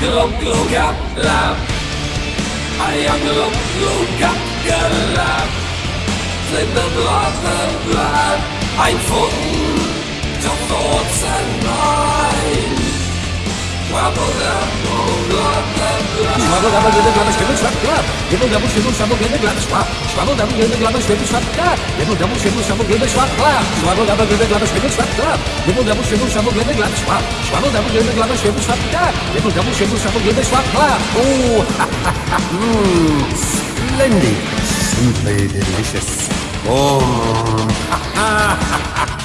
gelap gelap gelap Ayam gelap gelap gelap Sind der Blase bleibt ein Pfoten Doch dort sein Bein Wappen der Blase them, oh blood, the dabble, glabber, schwibbel, schwapp, glab. Gibble, double. Schwabbel, double, gibble, glabber, schwibbel, schwapp. Gibble, double, double, gibble, glabber, schwibbel, schwapp, glab. Gibble, double, schwibbel, schwabbel, gibble, glabber, schwapp. Double, gibble, glabber, schwibbel, schwapp, glab. Gibble, double, schwabbel, gibble, schwapp, glab. Oh, mmm, splendid. Simply delicious. Oh,